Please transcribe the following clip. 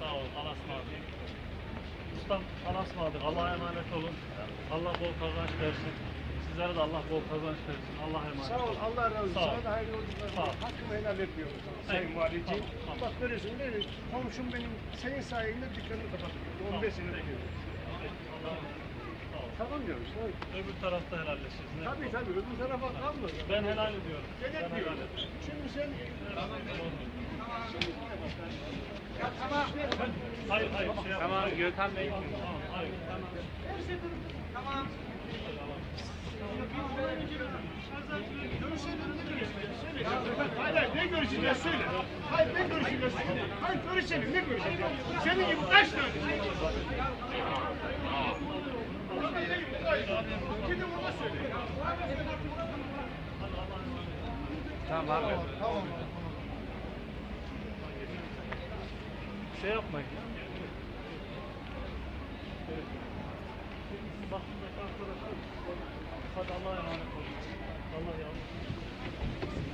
Sağ ol. Allah'a ısmarladık. Ustam Allah'a ısmarladık. Allah'a emanet olun. Allah bol kazanç versin. Sizlere de Allah bol kazanç versin. Allah'a emanet Sağ ol, olun. Allah razı olsun. Sağ ol. Sana da hayırlı. Sağ ol. Hakkımı helal etmiyorum. Sayın Hayır. Valiciğim. Tamam, tamam. Bak görüyorsun değil mi? Komşum benim senin sayende dükkanını kapatıyor. 15 sene diyor. Allah'a emanet olun. Sağ ol. Tamam diyoruz. Tabii Öbür tarafta helalleşiriz. Ne tabii. yapalım? tabii. Öbür tarafa kalma. Ben helal ediyorum. Ben helal ediyorum. Şimdi sen Hayır hayır şey. Tamam Gökhan Bey. Tamam hayır. Hayır, hayır, ne görüşeceğiz söyle. Hayır, ne görüşeceğiz söyle. Hayır, görüşelim, ne görüşeceğiz? Senin gibi kaç tane? Gidin ona söyle. Tamam abi. Şey yapmayın. Bak buradaki arkadaşlar. Hadi Allah'a emanet olun. Allah yavrum. Selametle